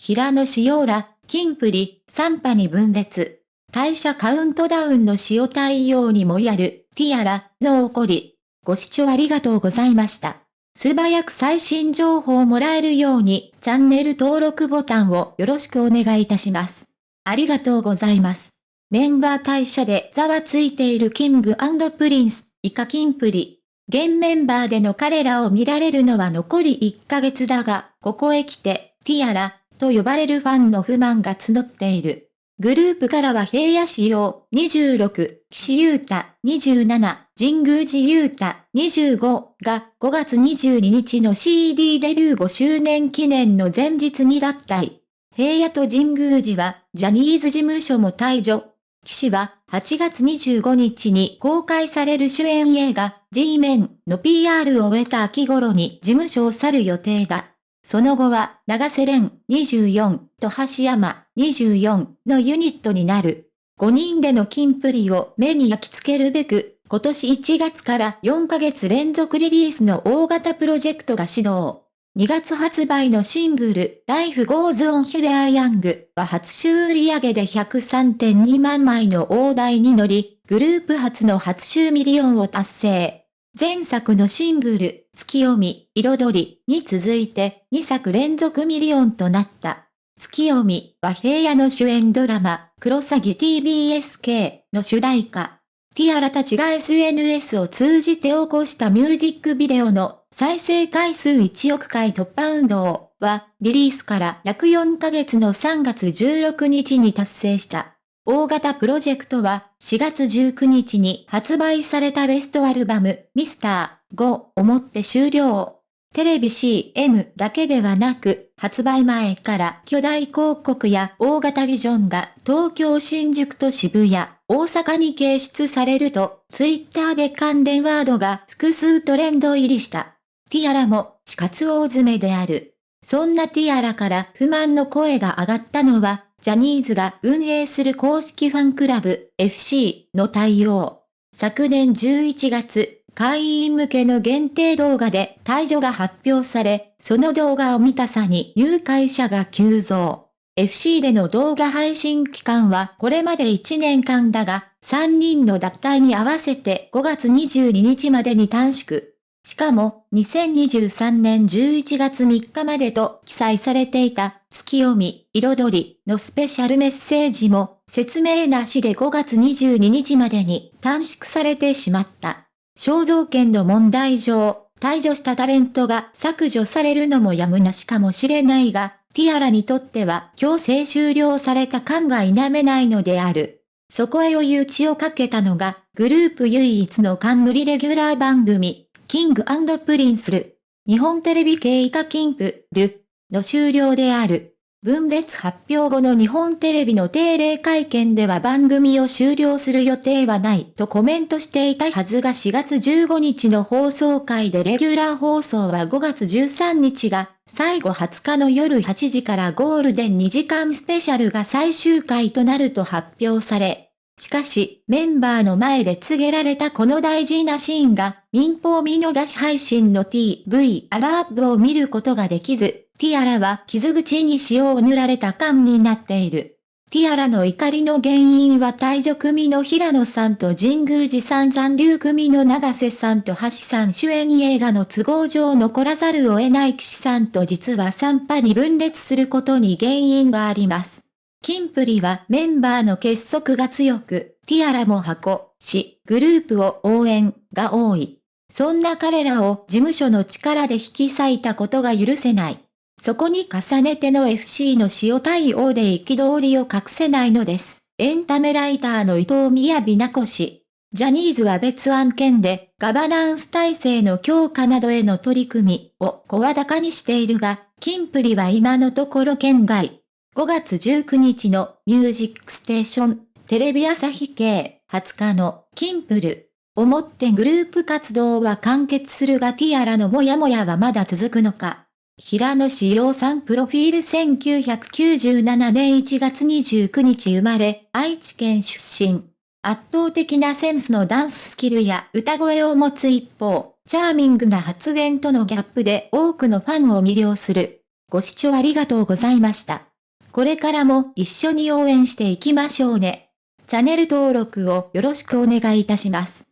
平野紫耀ら、キンプリ、3派に分裂。退所カウントダウンの塩対応にもやる、ティアラ、の怒り。ご視聴ありがとうございました。素早く最新情報をもらえるように、チャンネル登録ボタンをよろしくお願いいたします。ありがとうございます。メンバー退所でざわついているキングプリンス、以下キンプリ。現メンバーでの彼らを見られるのは残り1ヶ月だが、ここへ来て、ティアラ、と呼ばれるファンの不満が募っている。グループからは平野仕様26、岸優太27、神宮寺優太25が5月22日の CD デビュー5周年記念の前日に脱退。平野と神宮寺はジャニーズ事務所も退場。岸は8月25日に公開される主演映画 G メンの PR を終えた秋頃に事務所を去る予定だ。その後は、永瀬廉24と髙橋海人24のユニットになる。5人でのキンプリを目に焼き付けるべく、今年1月から4ヶ月連続リリースの大型プロジェクトが始動。2月発売のシングル、Life Goes On We Are Young は初週売上で103.2万枚の大台に乗り、グループ初の初週ミリオンを達成。前作のシングル、ツキヨミ、彩りに続いて2作連続ミリオンとなった。ツキヨミは平野の主演ドラマ、クロサギ TBSK の主題歌。ティアラたちが SNS を通じて起こしたミュージックビデオの再生回数1億回突破運動はリリースから約4ヶ月の3月16日に達成した。大型プロジェクトは4月19日に発売されたベストアルバムミスター5をもって終了。テレビ CM だけではなく、発売前から巨大広告や大型ビジョンが東京新宿と渋谷、大阪に掲出されると、ツイッターで関連ワードが複数トレンド入りした。ティアラも死活大詰めである。そんなティアラから不満の声が上がったのは、ジャニーズが運営する公式ファンクラブ FC の対応。昨年11月、会員向けの限定動画で退場が発表され、その動画を見たさに入会者が急増。FC での動画配信期間はこれまで1年間だが、3人の脱退に合わせて5月22日までに短縮。しかも、2023年11月3日までと記載されていた、月読み、彩りのスペシャルメッセージも、説明なしで5月22日までに短縮されてしまった。肖像権の問題上、退所したタレントが削除されるのもやむなしかもしれないが、ティアラにとっては強制終了された感が否めないのである。そこへ追い打ちをかけたのが、グループ唯一の冠レギュラー番組、キングプリンスる、日本テレビ系以下キンプる。の終了である。分裂発表後の日本テレビの定例会見では番組を終了する予定はない。とコメントしていたはずが4月15日の放送回でレギュラー放送は5月13日が最後20日の夜8時からゴールデン2時間スペシャルが最終回となると発表され、しかし、メンバーの前で告げられたこの大事なシーンが、民放見逃し配信の TV アラーブを見ることができず、ティアラは傷口に塩を塗られた感になっている。ティアラの怒りの原因は退場組の平野さんと神宮寺さん残留組の長瀬さんと橋さん主演映画の都合上残らざるを得ない騎士さんと実は3波に分裂することに原因があります。キンプリはメンバーの結束が強く、ティアラも箱、し、グループを応援が多い。そんな彼らを事務所の力で引き裂いたことが許せない。そこに重ねての FC の塩対応で憤りを隠せないのです。エンタメライターの伊藤宮美奈子氏。ジャニーズは別案件でガバナンス体制の強化などへの取り組みを声高にしているが、キンプリは今のところ県外。5月19日のミュージックステーション、テレビ朝日系20日のキンプルをもってグループ活動は完結するがティアラのモヤモヤはまだ続くのか。平野志陽さんプロフィール1997年1月29日生まれ、愛知県出身。圧倒的なセンスのダンススキルや歌声を持つ一方、チャーミングな発言とのギャップで多くのファンを魅了する。ご視聴ありがとうございました。これからも一緒に応援していきましょうね。チャンネル登録をよろしくお願いいたします。